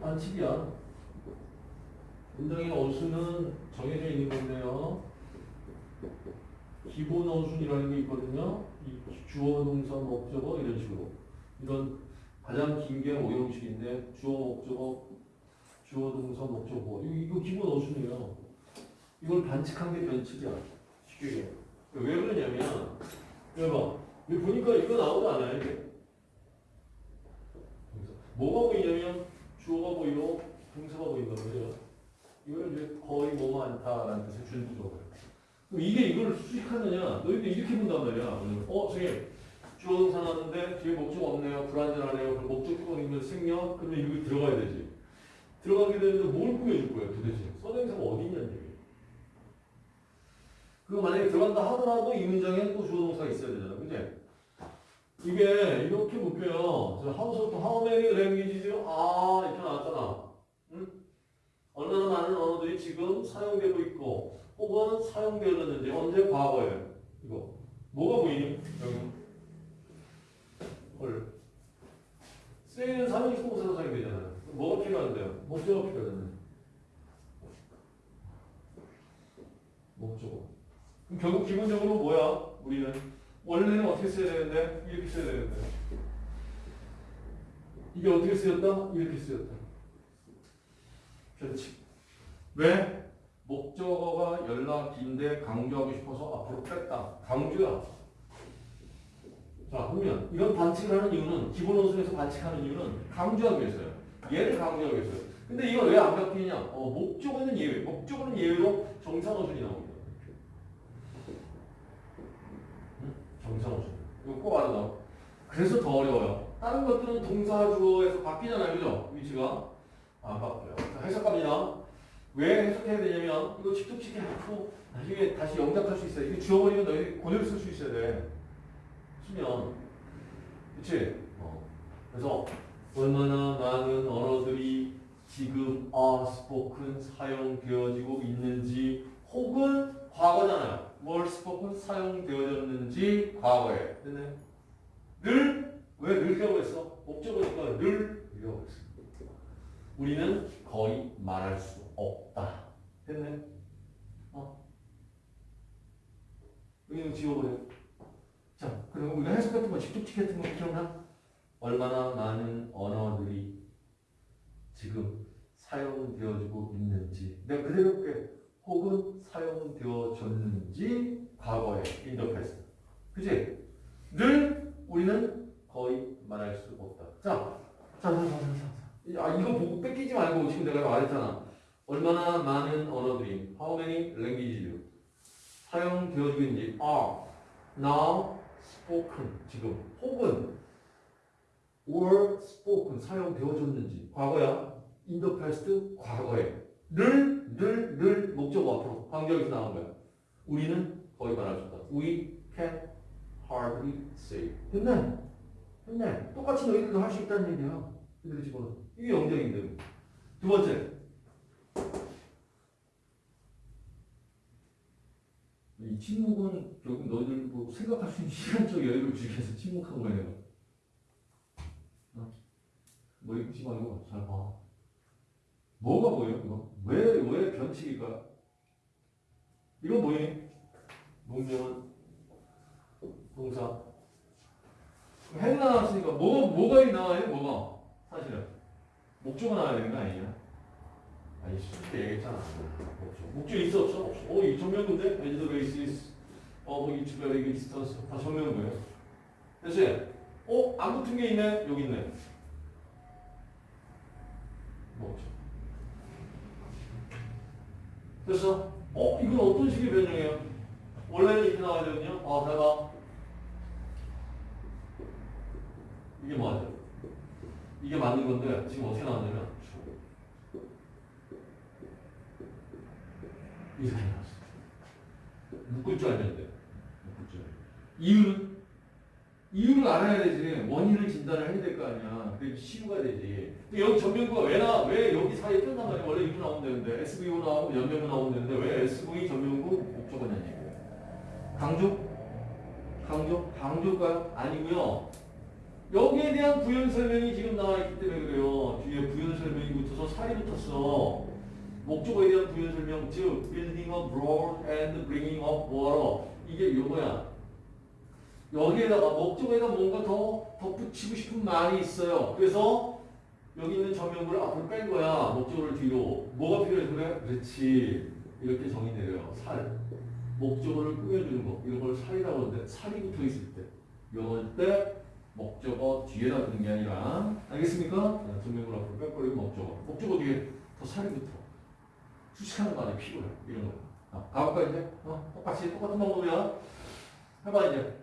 반칙이야. 문장의 어수는 정해져 있는 건데요. 기본 어순이라는 게 있거든요. 이 주어, 동사, 목적어 이런 식으로. 이런 가장 긴게 오형식인데 주어, 목적어, 주어, 동사, 목적어. 이거, 이거 기본 어순이에요. 이걸 반칙한 게 변칙이야. 쉽게 얘기해. 왜 그러냐면 여봐. 보니까 이거 나오지 않아요, 이게. 뭐가 보이냐면 주어가 보이고 동사가 보인단 말이에요. 이걸 이제 거의 뭐뭐 않다라는 뜻의 줄구조거예요. 그럼 이게 이걸 수식하느냐? 너희들 이렇게 본단 말이야. 어, 선생님. 주어 동사 나왔는데 뒤에 목적 없네요. 불안전하네요. 그럼 목적격은 있는 생략. 그러면 여기 들어가야 되지. 들어가게 되는데 뭘 꾸며줄 거야 도대체? 써대명사가 어디 있냐는 얘기예요. 그거 만약에 들어간다 하더라도 이 문장에 또 주어 동사가 있어야 되잖아. 그지? 이게 이렇게. 저 how부터 how many languages요? 아, 이렇게 나왔잖아. 응? 얼마나 많은 언어들이 지금 사용되고 있고 혹은 사용되었는지 언제 과거에 이거 뭐가 보이니? 여기 헐 쓰이는 사용식 동사로 사용되잖아요. 뭐가 필요한데요? 목적어가 필요하잖아요. 목적어. 그럼 결국 기본적으로 뭐야? 우리는 원래는 어떻게 써야 되는데 이렇게 써야 되는데 이게 어떻게 쓰였다? 이렇게 쓰였다. 변칙. 왜? 목적어가 연락인데 강조하고 싶어서 앞으로 뺐다. 강조야. 자, 그러면 이런 반칙을 하는 이유는 기본 어순에서 반칙하는 이유는 강조하기 위해서요. 얘를 강조하기 위해서요. 근데 이걸 왜안 바뀌냐? 어, 목적어는 예외. 목적어는 예외로 정상 어순이 나옵니다. 어순. 이거 꼭 알아둬. 그래서 더 어려워요. 다른 것들은 동사 주어에서 바뀌잖아요. 그죠? 위치가. 안 바뀌어요. 자, 해석합니다. 왜 해석해야 되냐면 이거 직접치기 하고 나중에 다시 영작할 수 있어요. 이거 지워버리면 너희 고대로 쓸 수 있어야 돼. 쓰면. 그치? 어. 그래서 얼마나 많은 언어들이 지금 are spoken 사용되어지고 있는지 혹은 과거잖아요. were spoken 사용되어졌는지 과거에. 됐네. 늘? 왜 늘이라고 했어? 목적어니까 늘 이라고 했어. 우리는 거의 말할 수 없다. 됐네? 어? 여기는 지워버려. 자, 그리고 우리가 해석 같은 거, 직접치 같은 거 기억나? 얼마나 많은 언어들이 지금 사용되어지고 있는지. 내가 그대로 볼게. 혹은 사용되어졌는지 과거에 인더패스. 그지? 늘 우리는 거의 말할 수 없다. 자, 자, 자, 자, 자, 자. 아, 이거 보고 뺏기지 말고 지금 내가 말했잖아. 얼마나 많은 언어들이 how many languages 사용되어지고 있는지 are now spoken 지금 혹은 were spoken 사용되어졌는지 과거야 in the past 과거에 늘 늘 늘 목적어 앞으로 관계에서 나온 거야. 우리는 거의 말할 수 없다. We can hardly say. 됐네. 됐네. 똑같이 너희들도 할 수 있다는 얘기야. 이들이 집어넣어. 이게 영적인데. 두 번째. 이 침묵은 결국 너희들 뭐 생각할 수 있는 시간적 여유를 주기 위해서 침묵한 거예요. 어? 머리 끄지 말고 잘 봐. 뭐가 보여, 이거? 왜, 왜 변칙일까? 이건 뭐니? 문명은 동사. 해가 나왔으니까 뭐가, 뭐가 나와요, 뭐가? 사실은. 목조가 나와야 되는 거 아니냐? 아니, 쉽게 얘기했잖아. 목조. 목조 있어, 없어? 없어. 어, 이 전면근데? as the basis of each very distance. 다 전면근이에요. 됐지? 어, 안 붙은 게 있네? 여기 있네. 목조. 그래서 어 이건 어떤 식의 변형이에요? 원래는 이렇게 나와야 되거든요. 아, 잘 봐. 이게 맞아요. 이게 맞는 건데 지금 어떻게 나왔냐면 이렇게 나왔어. 묶을 줄 알면 돼. 묶을 줄. 이유는 이유를 알아야 되지. 원인을 진단을 해야 될 거 아니야. 그게 치유가 되지. 근데 여기 전면구가 왜 나, 왜 여기 사이에 꼈단 말이야. 원래 이렇게 나오면 되는데, SVO 나오고 연면구 나오면 되는데, 왜 SV 전면구 목적어냐는 얘기예요. 강조? 강조? 강조일까요? 아니고요 여기에 대한 부연 설명이 지금 나와 있기 때문에 그래요. 뒤에 부연 설명이 붙어서 살이 붙었어. 목적어에 대한 부연 설명, 즉 building up road and bringing up water 이게 요거야. 여기에다가 목적어에다 뭔가 더 덧붙이고 싶은 말이 있어요. 그래서 여기 있는 전명구를 앞으로 뺀 거야. 목적어를 뒤로. 뭐가 필요해서 그래? 그렇지. 이렇게 정의 내려요. 살. 목적어를 꾸며주는 거. 이런 걸 살이라고 하는데 살이 붙어 있을 때. 이럴 때 목적어 뒤에다 두는 게 아니라 알겠습니까? 자, 전명구를 앞으로 빼버리고 목적어. 목적어 뒤에 더 살이 붙어. 수식하는 말이 필요해. 이런 거. 자, 가볼까 이제? 어? 똑같이 똑같은 방법이야. 해봐 이제.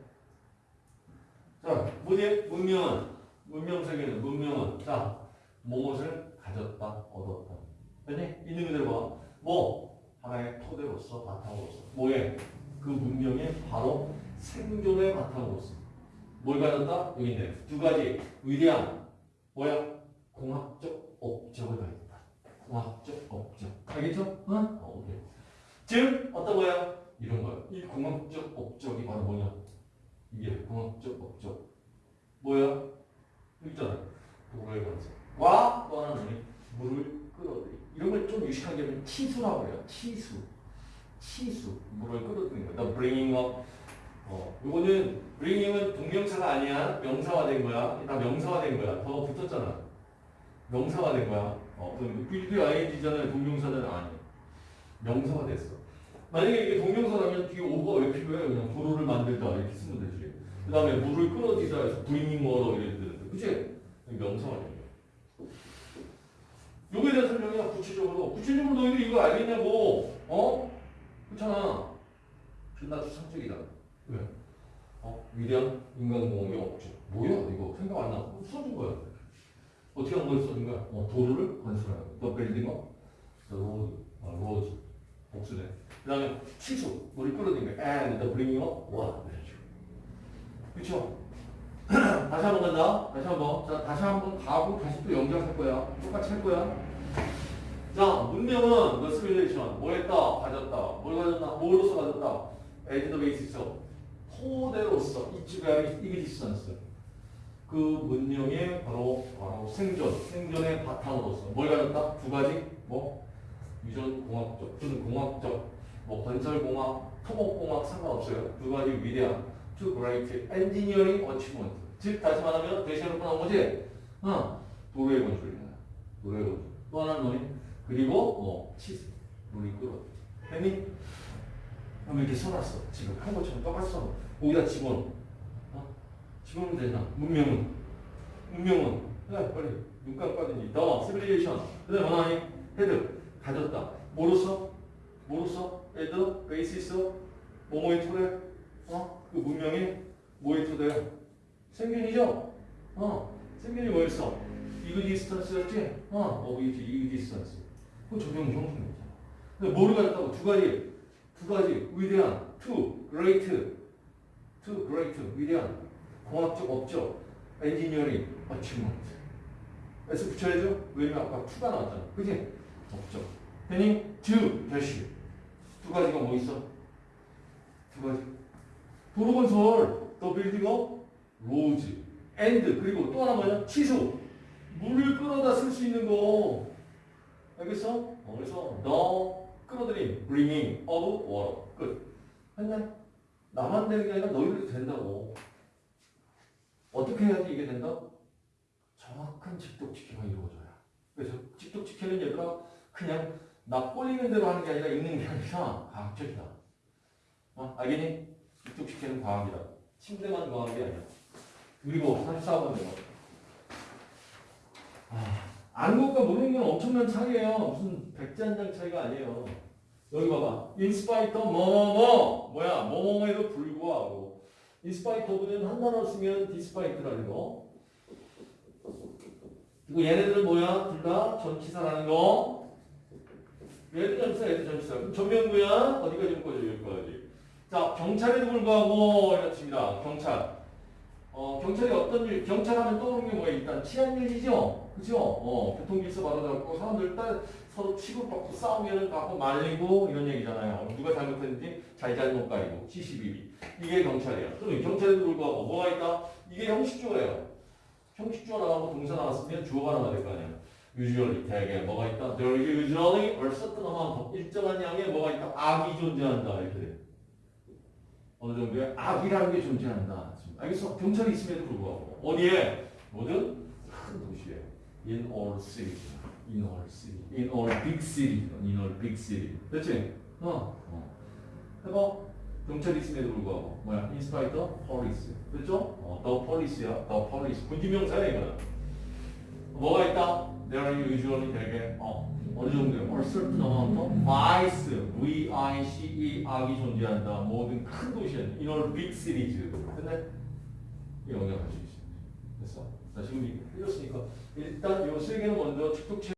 자, 문의 문명은 문명 세계는 문명은 자 무엇을 가졌다 얻었다. 아니 있는 그대로 봐. 뭐 하나의 토대로서 바탕으로서 뭐에 그 문명의 바로 생존의 바탕으로서 뭘 가졌다? 여기 있네. 두 가지 위대한 뭐야? 공학적 업적을 가졌다. 공학적 업적. 알겠죠? 응? 어, 오케이. 즉 어떤 거야? 이런 거야. 이 공학적 업적이 바로 뭐냐? 이게 공학적 업적. 뭐야? 있잖아. 도로의 건설. 와, 또 하나는 뭐니? 물을 끌어들이. 이런 걸 좀 유식하게 하면 치수라고 해요. 치수. 치수. 물을 끌어들이는 거야. The bringing of. 어, 요거는 bringing은 동명사가 아니야. 명사화된 거야. 다 명사화된 거야. The 붙었잖아. 명사화된 거야. 어, 그럼 building잖아요. 동명사는 아니야. 명사가 됐어. 만약에 이게 동명사라면 뒤에 of가 왜 필요해? 그냥 도로를 만들다 이렇게 쓰면 되지. 그 다음에 물을 끌어들이다 해서 water 이렇게 되는데 그치? 되는 거야. 요거에 대한 설명이야 구체적으로. 구체적으로 너희들 이거 알겠냐고. 어? 그렇잖아. 존나 추상적이다. 왜? 어? 위대한 인간공학의 업적. 뭐야 이거 생각 안 나. 써준 거야. 어떻게 한걸 써준 거야? 어, 도로를 건설하는 거. The building of. The road. 아, road. 복수네. 그 다음에 치수. 물을 끌어들이는 거. and the bringing up water. 그쵸? 다시 한번 간다. 다시 한 번. 자, 다시 한 번 가고 다시 또 연결할 거야. 똑같이 할 거야. 자, 문명은 the civilization. 뭐 했다? 가졌다. 뭘 가졌다? 뭐로서 가졌다? the basis of. 토대로서 이치가 existence. 그 문명의 바로, 바로 생존, 생존의 바탕으로서. 뭘 가졌다? 두 가지? 뭐? 유전 공학적, 또는 공학적, 뭐 건설 공학, 토목 공학 상관없어요. 두 가지 위대한 to great engineering achievement. 즉 다시 말하면 대시해놓고 나온 거지. 어, 도로의 건설이야. 도로의 건설. 또 하나는 뭐니? 그리고 뭐 치즈, 물이 끓어. 했니? 그럼 이렇게 써놨어. 지금 한 것처럼 써. 거기다 집어넣어. 어? 집어넣으면 되나? 문명은. 문명은. 야 빨리 눈 깜빡이니. The civilization. 그 다음에 뭐하니? Had. 가졌다. 뭐로써? 뭐로써? Had, basis, 뭐뭐의 토대. 어? 그 문명이 뭐의 토대야? 생존이죠? 어, 생존이 뭐였어? existence였지? 어, of its existence. 그 적용 형성이잖아. 근데 뭐를 가졌다고? 두 가지, 두 가지 위대한, two, great, two, great, 위대한, 공학적 업적, engineering, achievement. S 붙여야죠? 왜냐면 아까 two가 나왔잖아. 그지? 업적. 괜히 do, 대시. 두 가지가 뭐 있어? 두 가지. 도로 건설, the building of, roads, and, 그리고 또 하나 뭐냐? 치수. 물을 끌어다 쓸 수 있는 거. 알겠어? 어, 그래서 너 끌어들임, bringing of water. 끝. 했냐? 나만 되는 게 아니라 너희들도 된다고. 어떻게 해야지 이게 된다? 정확한 직독직해가 이루어져야. 그래서 직독직해는 얘들아 그냥 나 꼴리는 대로 하는 게 아니라 읽는 게 아니라 과학적이다. 어? 알겠니? 직독직해는 과학이다. 침대만 과학이 아니야. 그리고 44번 내가 아, 아는 것과 모르는 건 엄청난 차이예요. 무슨 백지 한 장 차이가 아니에요. 여기 봐봐. In spite of 뭐뭐뭐 뭐야 뭐뭐뭐에도 불구하고 in spite of보다는 한 단어 쓰면 despite라는 거. 그리고 얘네들은 뭐야? 둘 다 전치사라는 거. 얘도 전치사, 얘도 전치사. 그럼 전명구야. 어디까지 묶어줘? 여기까지. 자, 경찰에도 불구하고 이렇습니다. 경찰. 어, 경찰이 어떤 일, 경찰 하면 떠오르는 게 뭐야? 일단 치안일이죠? 그죠? 어, 교통질서 바로잡고 사람들 딸 서로 치고받고 싸우면 갖고 말리고 이런 얘기잖아요. 누가 잘못했는지 잘잘못 가리고 CCBB. 이게 경찰이야. 그럼 경찰에도 불구하고 뭐가 있다? 이게 형식주어예요. 형식주어 나가고 동사 나왔으면 주어가 나와야 될 거 아니야. usually 대개 뭐가 있다? There is usually a certain amount 일정한 양의 뭐가 있다? 악이 존재한다 이렇게 돼. 어느 정도의 악이라는 게 존재한다. 알겠어? 경찰이 있음에도 불구하고 어디에? 모든 큰 도시에 in all cities, in all city, in all big city, in all big city. 됐지? 어. 어. 해봐. 경찰이 있음에도 불구하고 뭐야? In spite of police. 됐죠? 어, the police야. the police. 군지명사야 이거는. 뭐가 있다? There are usually 되게 어 어느 정도의 a certain amount of vice, V-I-C-E 악이 존재한다. 모든 큰 도시에 in all big cities. 근데 영역할 수 있어. 지금 읽었으니까 일단 요세 개는 먼저 축독체